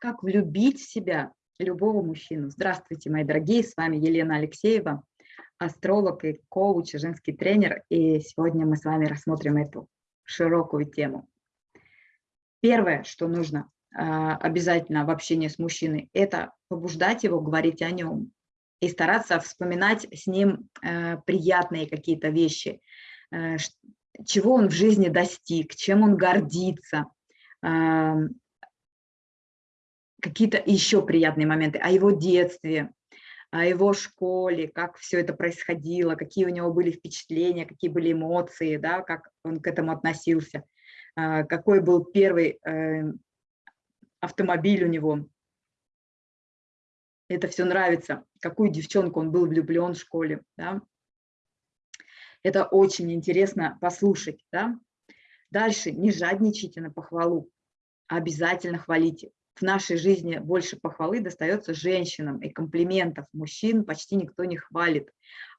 как влюбить в себя любого мужчину. Здравствуйте, мои дорогие, с вами Елена Алексеева, астролог и коуч, женский тренер, и сегодня мы с вами рассмотрим эту широкую тему. Первое, что нужно а, обязательно в общении с мужчиной, это побуждать его говорить о нем и стараться вспоминать с ним э, приятные какие-то вещи, э, чего он в жизни достиг, чем он гордится, какие-то еще приятные моменты о его детстве, о его школе, как все это происходило, какие у него были впечатления, какие были эмоции, да, как он к этому относился, а, какой был первый э, автомобиль у него. Это все нравится, какую девчонку он был влюблен в школе. Да. Это очень интересно послушать. Да. Дальше не жадничайте на похвалу, обязательно хвалите в нашей жизни больше похвалы достается женщинам и комплиментов. Мужчин почти никто не хвалит,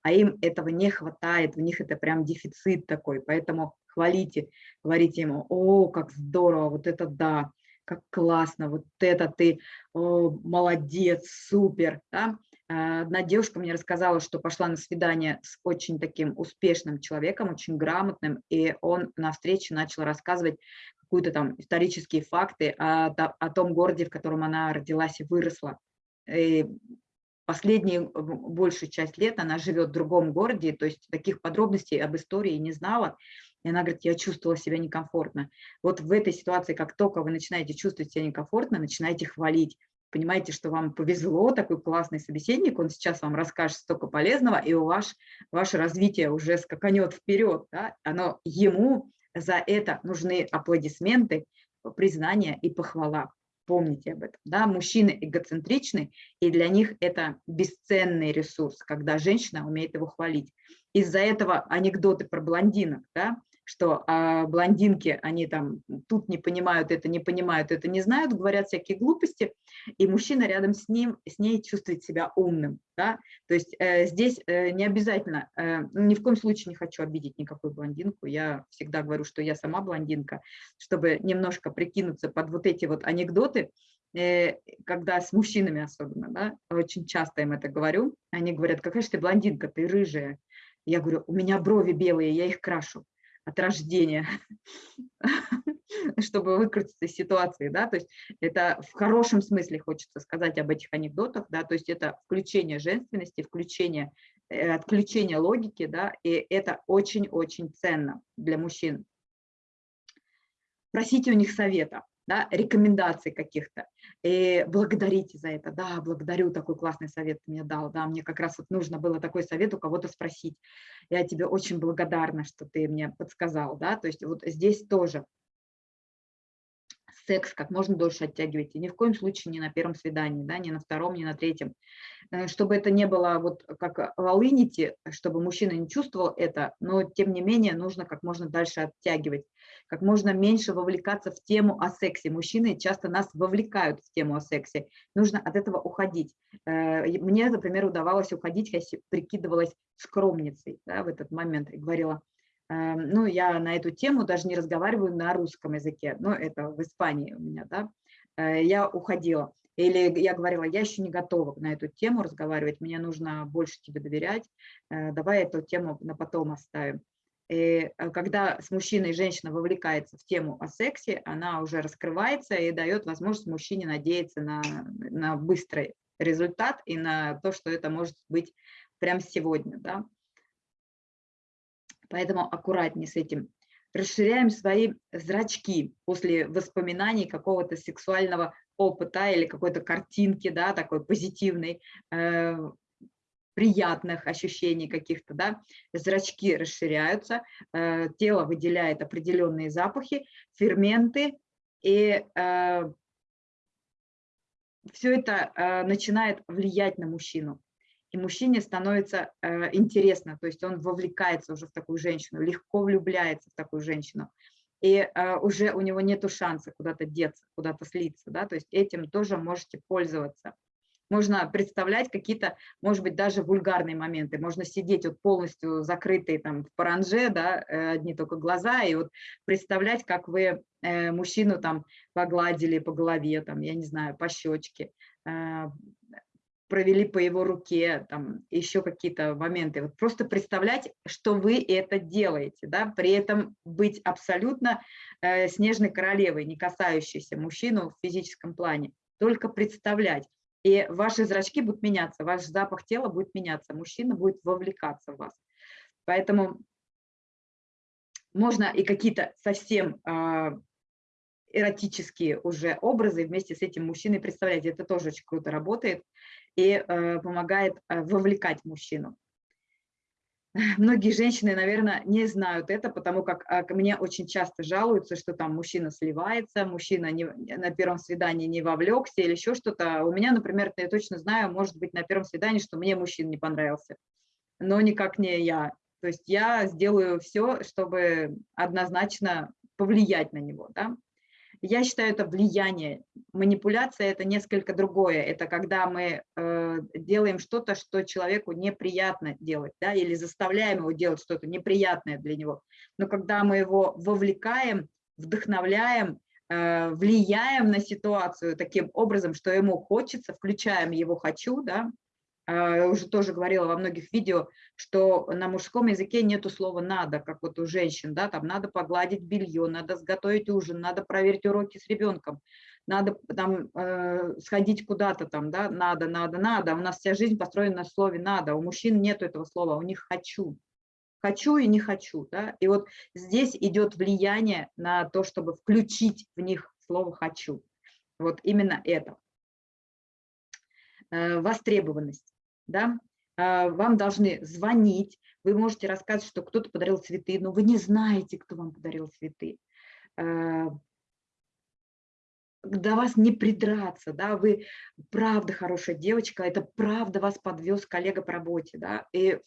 а им этого не хватает, у них это прям дефицит такой, поэтому хвалите, говорите ему, о, как здорово, вот это да, как классно, вот это ты, о, молодец, супер. Да? А, одна девушка мне рассказала, что пошла на свидание с очень таким успешным человеком, очень грамотным, и он на встрече начал рассказывать, какие-то там исторические факты о, о том городе, в котором она родилась и выросла. И последнюю большую часть лет она живет в другом городе, то есть таких подробностей об истории не знала. И она говорит, я чувствовала себя некомфортно. Вот в этой ситуации, как только вы начинаете чувствовать себя некомфортно, начинаете хвалить. Понимаете, что вам повезло, такой классный собеседник, он сейчас вам расскажет столько полезного, и у вас ваше развитие уже скаканет вперед. Да? Оно ему за это нужны аплодисменты, признание и похвала. Помните об этом. Да? Мужчины эгоцентричны, и для них это бесценный ресурс, когда женщина умеет его хвалить. Из-за этого анекдоты про блондинок, да? Что а, блондинки, они там тут не понимают, это не понимают, это не знают, говорят всякие глупости, и мужчина рядом с ним, с ней чувствует себя умным. Да? То есть э, здесь э, не обязательно, э, ну, ни в коем случае не хочу обидеть никакую блондинку, я всегда говорю, что я сама блондинка, чтобы немножко прикинуться под вот эти вот анекдоты, э, когда с мужчинами особенно, да, очень часто им это говорю, они говорят, какая же ты блондинка, ты рыжая. Я говорю, у меня брови белые, я их крашу от рождения, чтобы выкрутиться из ситуации, да, то есть это в хорошем смысле хочется сказать об этих анекдотах, да, то есть это включение женственности, включение, э, отключение логики, да, и это очень-очень ценно для мужчин. Просите у них совета, да, рекомендаций каких-то, и благодарите за это, да, благодарю, такой классный совет ты мне дал, да, мне как раз вот нужно было такой совет у кого-то спросить, я тебе очень благодарна, что ты мне подсказал, да, то есть вот здесь тоже секс как можно дольше оттягивайте. Ни в коем случае не на первом свидании, да, ни на втором, ни на третьем. Э, чтобы это не было вот как волынити, чтобы мужчина не чувствовал это, но тем не менее нужно как можно дальше оттягивать, как можно меньше вовлекаться в тему о сексе. Мужчины часто нас вовлекают в тему о сексе. Нужно от этого уходить. Э, мне, например, удавалось уходить, я прикидывалась скромницей да, в этот момент и говорила, ну, я на эту тему даже не разговариваю на русском языке, но это в Испании у меня, да, э, я уходила. Или я говорила, я еще не готова на эту тему разговаривать, мне нужно больше тебе доверять, э, давай эту тему на потом оставим. И э, когда с мужчиной женщина вовлекается в тему о сексе, она уже раскрывается и дает возможность мужчине надеяться на, на быстрый результат и на то, что это может быть прямо сегодня. Да? Поэтому аккуратнее с этим. Расширяем свои зрачки после воспоминаний какого-то сексуального опыта или какой-то картинки, да, такой позитивной, э, приятных ощущений каких-то, да, зрачки расширяются, э, тело выделяет определенные запахи, ферменты, и э, все это э, начинает влиять на мужчину и мужчине становится э, интересно, то есть он вовлекается уже в такую женщину, легко влюбляется в такую женщину, и э, уже у него нет шанса куда-то деться, куда-то слиться, да, то есть этим тоже можете пользоваться. Можно представлять какие-то, может быть, даже вульгарные моменты. Можно сидеть вот полностью закрытые там в паранже, да, э, одни только глаза, и вот представлять, как вы э, мужчину там погладили по голове, там, я не знаю, по щечке, э, провели по его руке, там еще какие-то моменты. Вот просто представлять, что вы это делаете, да, при этом быть абсолютно э, снежной королевой, не касающейся мужчину в физическом плане, только представлять. И ваши зрачки будут меняться, ваш запах тела будет меняться, мужчина будет вовлекаться в вас. Поэтому можно и какие-то совсем э, эротические уже образы вместе с этим мужчиной представлять. Это тоже очень круто работает и э, помогает э, вовлекать мужчину. Многие женщины, наверное, не знают это, потому как а, мне очень часто жалуются, что там мужчина сливается, мужчина не, на первом свидании не вовлекся или еще что-то. У меня, например, я точно знаю, может быть, на первом свидании, что мне мужчина не понравился, но никак не я. То есть я сделаю все, чтобы однозначно повлиять на него. Да? Я считаю, это влияние. Манипуляция – это несколько другое. Это когда мы э, делаем что-то, что человеку неприятно делать, да, или заставляем его делать что-то неприятное для него. Но когда мы его вовлекаем, вдохновляем, э, влияем на ситуацию таким образом, что ему хочется, включаем его «хочу», да, я уже тоже говорила во многих видео, что на мужском языке нету слова «надо», как вот у женщин, да, там надо погладить белье, надо сготовить ужин, надо проверить уроки с ребенком, надо там э, сходить куда-то там, да, надо, надо, надо. У нас вся жизнь построена на слове «надо», у мужчин нету этого слова, у них «хочу». Хочу и не хочу, да, и вот здесь идет влияние на то, чтобы включить в них слово «хочу». Вот именно это. Э, востребованность да, а, вам должны звонить, вы можете рассказывать, что кто-то подарил цветы, но вы не знаете, кто вам подарил цветы. А, до вас не придраться, да, вы правда хорошая девочка, это правда вас подвез коллега по работе, да, и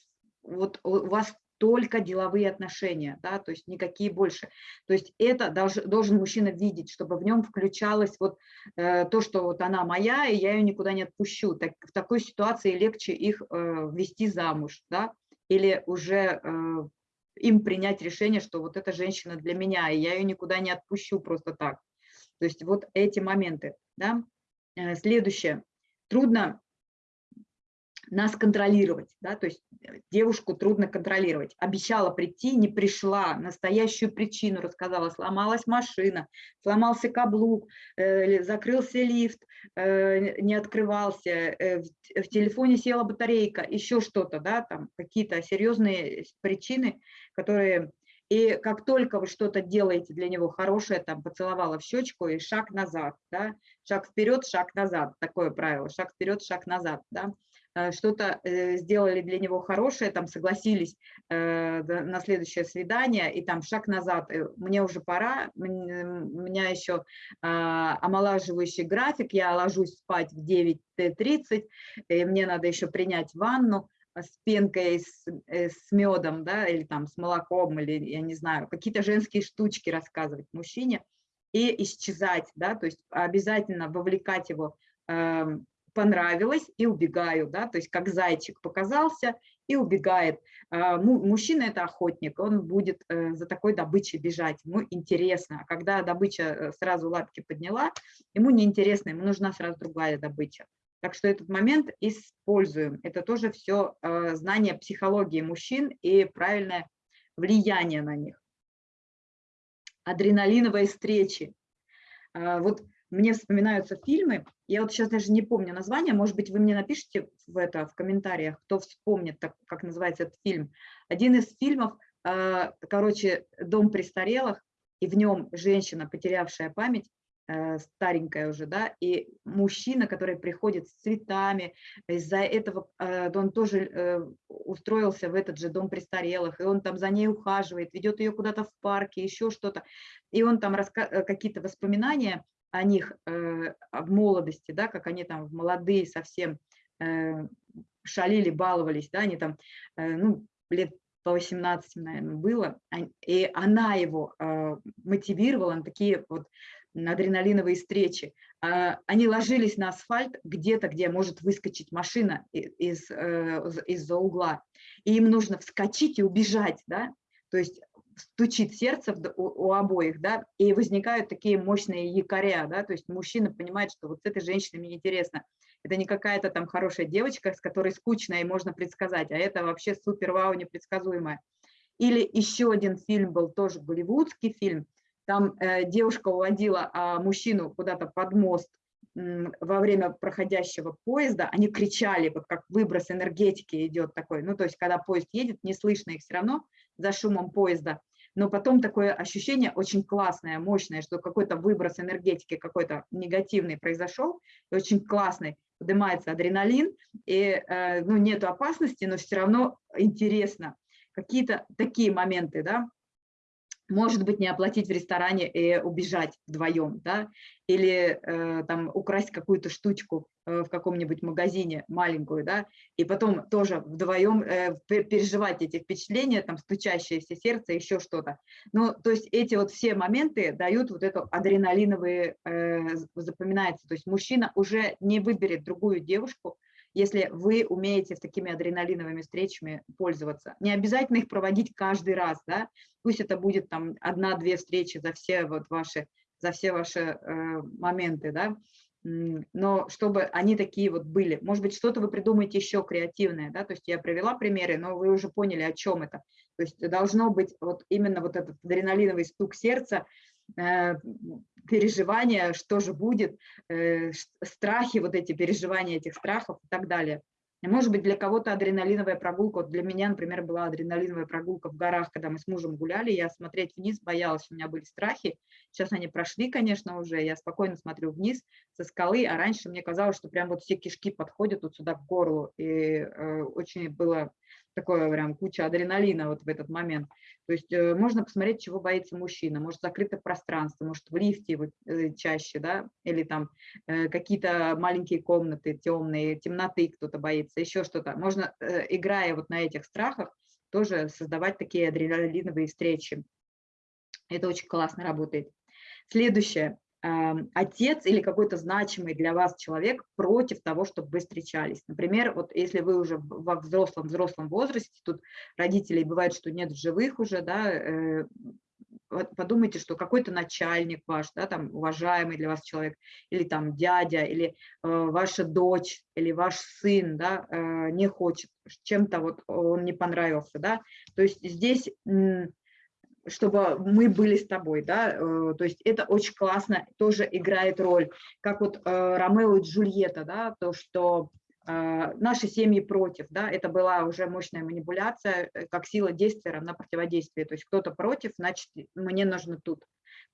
вот у вас только деловые отношения, да, то есть никакие больше. То есть это долж, должен мужчина видеть, чтобы в нем включалось вот э, то, что вот она моя, и я ее никуда не отпущу. Так, в такой ситуации легче их э, ввести замуж, да, или уже э, им принять решение, что вот эта женщина для меня, и я ее никуда не отпущу просто так. То есть вот эти моменты, да. Следующее. Трудно нас контролировать, да, то есть э, девушку трудно контролировать. Обещала прийти, не пришла, настоящую причину рассказала, сломалась машина, сломался каблук, э, закрылся лифт, э, не открывался, э, в, в телефоне села батарейка, еще что-то, да, там какие-то серьезные причины, которые... И как только вы что-то делаете для него хорошее, там поцеловала в щечку и шаг назад, да, шаг вперед, шаг назад, такое правило, шаг вперед, шаг назад, да, Э, что-то э, сделали для него хорошее, там согласились э, на следующее свидание, и там шаг назад, мне уже пора, у меня еще а, омолаживающий график, я ложусь спать в 9.30, мне надо еще принять ванну, с пенкой, с, с медом, да, или там с молоком, или, я не знаю, какие-то женские штучки рассказывать мужчине и исчезать, да, то есть обязательно вовлекать его эм, понравилось и убегаю, да, то есть как зайчик показался и убегает. А, мужчина – это охотник, он будет э, за такой добычей бежать, ему интересно. А когда добыча э, сразу лапки подняла, ему неинтересно, ему нужна сразу другая добыча. Так что этот момент используем. Это тоже все э, знание психологии мужчин и правильное влияние на них. Адреналиновые встречи. А, вот мне вспоминаются фильмы, я вот сейчас даже не помню название, может быть, вы мне напишите в это в комментариях, кто вспомнит, так, как называется этот фильм. Один из фильмов, э, короче, «Дом престарелых», и в нем женщина, потерявшая память, старенькая уже, да, и мужчина, который приходит с цветами, из-за этого э, он тоже устроился в этот же дом престарелых, и он там за ней ухаживает, ведет ее куда-то в парке, еще что-то, и он там какие-то воспоминания о них э, в молодости, да, как они там молодые совсем э, шалили, баловались, да, они там, э, ну, лет по 18, наверное, было, и она его мотивировала на такие вот адреналиновые встречи. А, они ложились на асфальт где-то, где может выскочить машина из, э, из-за угла, и им нужно вскочить и убежать, да, то есть стучит сердце у, у обоих, да, и возникают такие мощные якоря, да, то есть мужчина понимает, что вот с этой женщиной мне интересно. Это не какая-то там хорошая девочка, с которой скучно и можно предсказать, а это вообще супер-вау непредсказуемая. Или еще один фильм был, тоже голливудский фильм, там э, девушка уводила а, мужчину куда-то под мост во время проходящего поезда, они кричали, вот как выброс энергетики идет такой, ну то есть когда поезд едет, не слышно их все равно за шумом поезда, но потом такое ощущение очень классное, мощное, что какой-то выброс энергетики какой-то негативный произошел, очень классный, поднимается адреналин, и э, ну, нет опасности, но все равно интересно. Какие-то такие моменты, да, может быть, не оплатить в ресторане и убежать вдвоем, да, или э, там украсть какую-то штучку э, в каком-нибудь магазине маленькую, да, и потом тоже вдвоем э, переживать эти впечатления, там, стучащееся сердце, еще что-то. Ну, то есть эти вот все моменты дают вот это адреналиновые, э, запоминается, то есть мужчина уже не выберет другую девушку, если вы умеете с такими адреналиновыми встречами пользоваться. Не обязательно их проводить каждый раз, да, пусть это будет там одна-две встречи за все вот ваши, за все ваши э, моменты, да, но чтобы они такие вот были. Может быть, что-то вы придумаете еще креативное, да, то есть я привела примеры, но вы уже поняли, о чем это. То есть должно быть вот именно вот этот адреналиновый стук сердца, переживания, что же будет, э, страхи, вот эти переживания этих страхов и так далее. Может быть, для кого-то адреналиновая прогулка, вот для меня, например, была адреналиновая прогулка в горах, когда мы с мужем гуляли, я смотреть вниз боялась, у меня были страхи, сейчас они прошли, конечно, уже, я спокойно смотрю вниз со скалы, а раньше мне казалось, что прям вот все кишки подходят вот сюда к горлу, и э, очень было такое прям куча адреналина вот в этот момент. То есть э, можно посмотреть, чего боится мужчина. Может, закрытое пространство, может, в лифте э, чаще, да, или там э, какие-то маленькие комнаты темные, темноты кто-то боится, еще что-то. Можно, играя вот на этих страхах, тоже создавать такие адреналиновые встречи. Это очень классно работает. Следующее отец или какой-то значимый для вас человек против того, чтобы вы встречались. Например, вот если вы уже во взрослом взрослом возрасте, тут родителей бывает, что нет живых уже, да, э, подумайте, что какой-то начальник ваш, да, там уважаемый для вас человек, или там дядя, или э, ваша дочь, или ваш сын, да, э, не хочет, чем-то вот он не понравился, да, то есть здесь чтобы мы были с тобой, да, э, то есть это очень классно, тоже играет роль, как вот э, Ромео и Джульетта, да, то, что э, наши семьи против, да, это была уже мощная манипуляция, как сила действия равна противодействию, то есть кто-то против, значит, мне нужно тут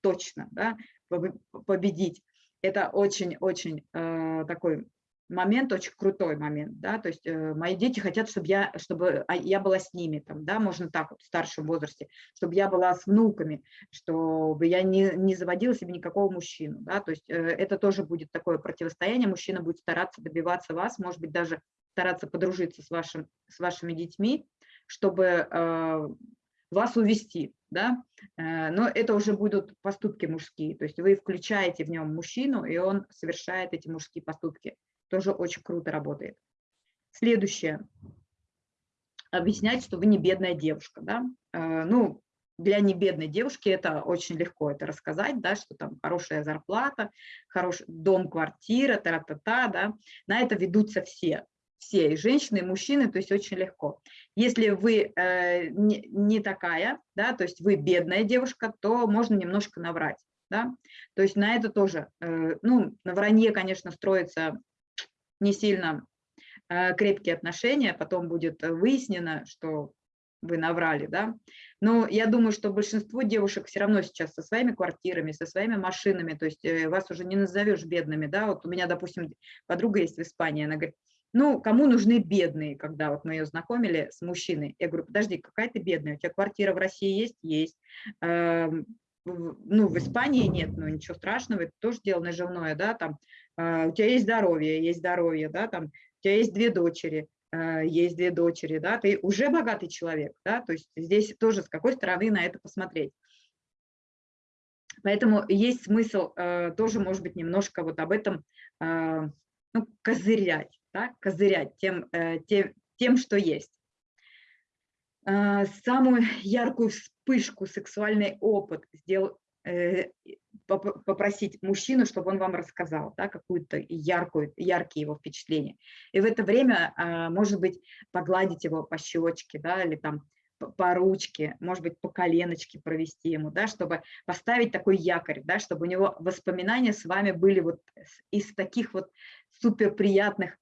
точно, да, победить. Это очень-очень такой момент, очень крутой момент, да, то есть э, мои дети хотят, чтобы я, чтобы а, я была с ними, там, да, можно так вот в старшем возрасте, чтобы я была с внуками, чтобы я не, не заводила себе никакого мужчину, да, то есть э, это тоже будет такое противостояние, мужчина будет стараться добиваться вас, может быть, даже стараться подружиться с, вашим, с вашими детьми, чтобы э, вас увести, да, э, но это уже будут поступки мужские, то есть вы включаете в нем мужчину, и он совершает эти мужские поступки тоже очень круто работает. Следующее. Объяснять, что вы не бедная девушка. Да? Э, ну, для небедной девушки это очень легко это рассказать, да, что там хорошая зарплата, хороший дом, квартира, та-та-та, да. На это ведутся все, все, и женщины, и мужчины, то есть очень легко. Если вы э, не, не такая, да, то есть вы бедная девушка, то можно немножко наврать, да. То есть на это тоже, э, ну, на вранье, конечно, строится не сильно э, крепкие отношения, потом будет выяснено, что вы наврали, да. Но я думаю, что большинство девушек все равно сейчас со своими квартирами, со своими машинами, то есть э, вас уже не назовешь бедными, да. Вот у меня, допустим, подруга есть в Испании, она говорит, ну, кому нужны бедные, когда вот мы ее знакомили с мужчиной. Я говорю, подожди, какая ты бедная, у тебя квартира в России есть? Есть. Ну, в Испании нет, ну, ничего страшного, это тоже дело наживное, да, там а, у тебя есть здоровье, есть здоровье, да, там, у тебя есть две дочери, а, есть две дочери, да, ты уже богатый человек, да, то есть здесь тоже с какой стороны на это посмотреть. Поэтому есть смысл э, тоже, может быть, немножко вот об этом э, ну, козырять, да, козырять тем, э, тем, тем, что есть. Э, самую яркую вспышку, сексуальный опыт сделал, э, попросить мужчину, чтобы он вам рассказал да, какую-то яркую, яркие его впечатления. И в это время, э, может быть, погладить его по щечке, да, или там по ручке, может быть, по коленочке провести ему, да, чтобы поставить такой якорь, да, чтобы у него воспоминания с вами были вот из таких вот супер приятных,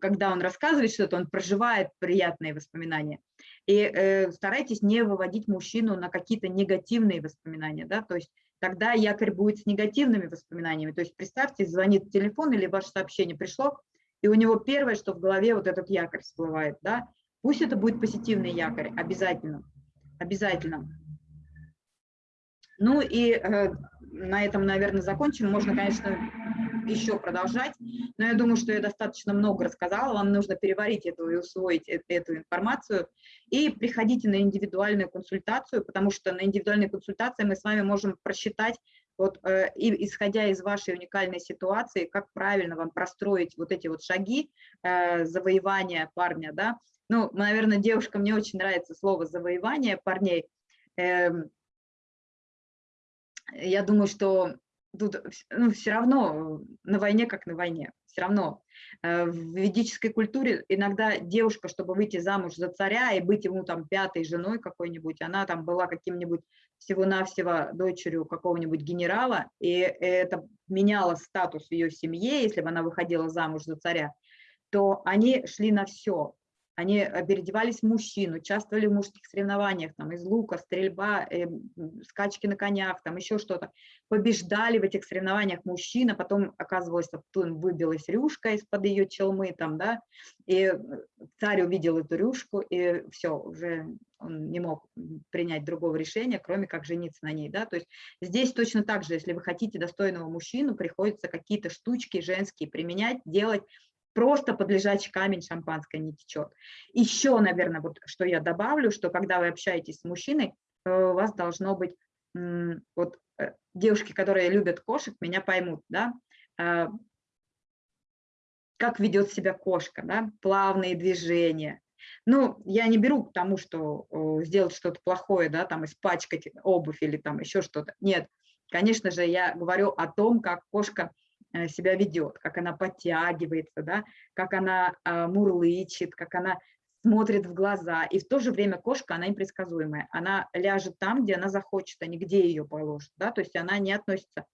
когда он рассказывает что-то, он проживает приятные воспоминания. И э, старайтесь не выводить мужчину на какие-то негативные воспоминания, да, то есть тогда якорь будет с негативными воспоминаниями. То есть представьте, звонит телефон или ваше сообщение пришло, и у него первое, что в голове вот этот якорь всплывает, да, Пусть это будет позитивный якорь, обязательно, обязательно. Ну и э, на этом, наверное, закончим. Можно, конечно, еще продолжать, но я думаю, что я достаточно много рассказала. Вам нужно переварить эту и усвоить эту, эту информацию. И приходите на индивидуальную консультацию, потому что на индивидуальной консультации мы с вами можем просчитать, вот, э, исходя из вашей уникальной ситуации, как правильно вам простроить вот эти вот шаги э, завоевания парня, да, ну, наверное, девушкам не очень нравится слово «завоевание парней». Эм, я думаю, что тут ну, все равно на войне как на войне, все равно. Э, в ведической культуре иногда девушка, чтобы выйти замуж за царя и быть ему там пятой женой какой-нибудь, она там была каким-нибудь всего-навсего дочерью какого-нибудь генерала, и это меняло статус ее семье, если бы она выходила замуж за царя, то они шли на все они э, переодевались в мужчин, участвовали в мужских соревнованиях, там, из лука, стрельба, э, скачки на конях, там, еще что-то. Побеждали в этих соревнованиях мужчин, а потом оказывалось, что выбилась рюшка из-под ее челмы, там, да, и э, царь увидел эту рюшку, и все, уже он не мог принять другого решения, кроме как жениться на ней, да, то есть здесь точно так же, если вы хотите достойного мужчину, приходится какие-то штучки женские применять, делать, просто под лежачий камень шампанское не течет. Еще, наверное, вот что я добавлю, что когда вы общаетесь с мужчиной, э, у вас должно быть, вот э, девушки, которые любят кошек, меня поймут, да, э, как ведет себя кошка, да, плавные движения. Ну, я не беру к тому, что сделать что-то плохое, да, там испачкать обувь или там еще что-то. Нет, конечно же, я говорю о том, как кошка себя ведет, как она подтягивается, да, как она а, мурлычет, как она смотрит в глаза. И в то же время кошка, она непредсказуемая. Она ляжет там, где она захочет, а не где ее положит. Да? То есть она не относится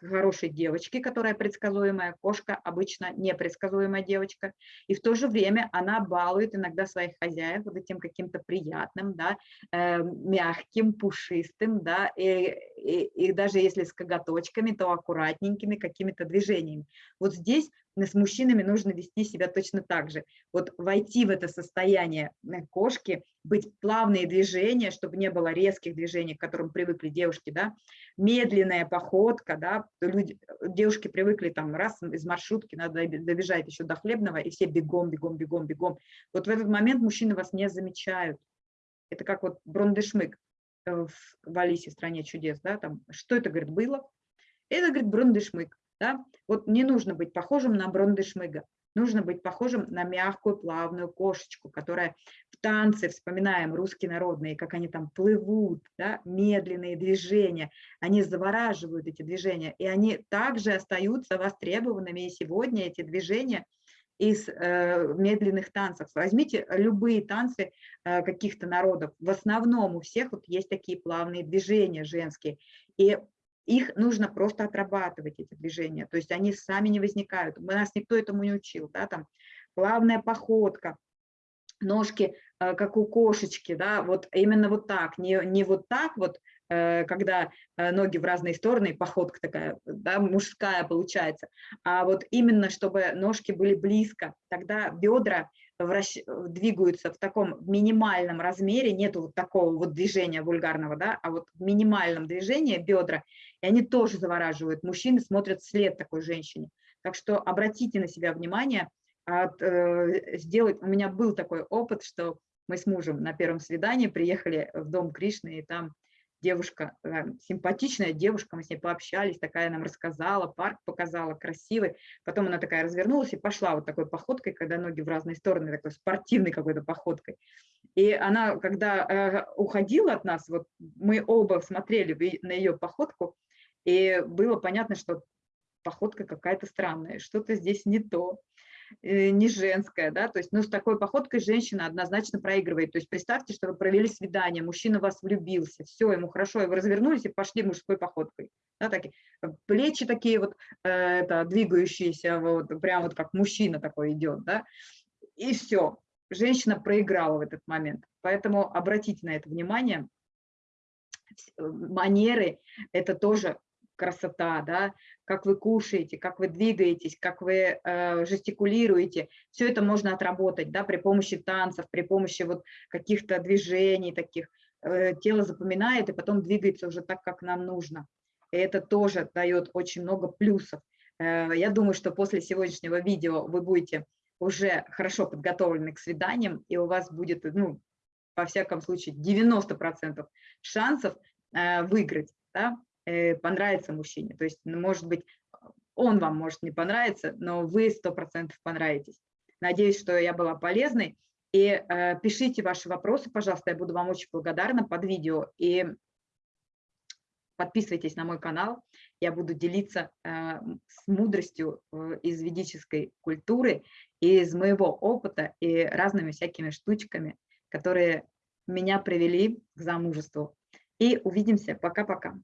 хорошей девочки, которая предсказуемая, кошка обычно непредсказуемая девочка, и в то же время она балует иногда своих хозяев вот этим каким-то приятным, да, э, мягким, пушистым, да, и, и, и даже если с коготочками, то аккуратненькими какими-то движениями. Вот здесь с мужчинами нужно вести себя точно так же. Вот войти в это состояние э, кошки, быть плавные движения, чтобы не было резких движений, к которым привыкли девушки, да, медленная походка, да, люди, девушки привыкли там раз из маршрутки, надо добежать еще до хлебного, и все бегом, бегом, бегом, бегом. Вот в этот момент мужчины вас не замечают. Это как вот Брондешмык э, в Алисе, стране чудес, да, там, что это, говорит, было? Это, говорит, Брондешмык. Да? Вот не нужно быть похожим на Брондешмыга, нужно быть похожим на мягкую плавную кошечку, которая в танце, вспоминаем русские народные, как они там плывут, да? медленные движения, они завораживают эти движения, и они также остаются востребованными, и сегодня эти движения из э, медленных танцев. Возьмите любые танцы э, каких-то народов. В основном у всех вот есть такие плавные движения женские. И их нужно просто отрабатывать, эти движения, то есть они сами не возникают. У нас никто этому не учил, да, там плавная походка, ножки, э, как у кошечки, да, вот именно вот так, не, не вот так вот, э, когда э, ноги в разные стороны, походка такая, да, мужская получается, а вот именно, чтобы ножки были близко, тогда бедра вращ... двигаются в таком минимальном размере, нету вот такого вот движения вульгарного, да, а вот в минимальном движении бедра, и они тоже завораживают. Мужчины смотрят вслед такой женщине. Так что обратите на себя внимание, от, э, сделать, у меня был такой опыт, что мы с мужем на первом свидании приехали в дом Кришны, и там девушка, э, симпатичная девушка, мы с ней пообщались, такая нам рассказала, парк показала, красивый. Потом она такая развернулась и пошла вот такой походкой, когда ноги в разные стороны, такой спортивной какой-то походкой. И она, когда э, уходила от нас, вот мы оба смотрели на ее походку, и было понятно, что походка какая-то странная, что-то здесь не то. Э, не женская, да, то есть, ну, с такой походкой женщина однозначно проигрывает. То есть представьте, что вы провели свидание, мужчина в вас влюбился, все, ему хорошо, и вы развернулись и пошли мужской походкой. Да, такие, э, плечи такие вот, э, это, двигающиеся, вот, прям вот как мужчина такой идет, да, и все. Женщина проиграла в этот момент. Поэтому обратите на это внимание. Манеры – это тоже красота, да, как вы кушаете, как вы двигаетесь, как вы э, жестикулируете. Все это можно отработать да, при помощи танцев, при помощи вот каких-то движений таких. Э, тело запоминает и потом двигается уже так, как нам нужно. И это тоже дает очень много плюсов. Э, я думаю, что после сегодняшнего видео вы будете уже хорошо подготовлены к свиданиям, и у вас будет, ну, во всяком случае, 90% шансов э, выиграть. Да? Э, понравится мужчине. То есть, ну, может быть, он вам может не понравиться, но вы сто процентов понравитесь. Надеюсь, что я была полезной. И э, пишите ваши вопросы, пожалуйста, я буду вам очень благодарна под видео. И подписывайтесь на мой канал, я буду делиться э, с мудростью э, из ведической культуры, из моего опыта и разными всякими штучками, которые меня привели к замужеству. И увидимся. Пока-пока.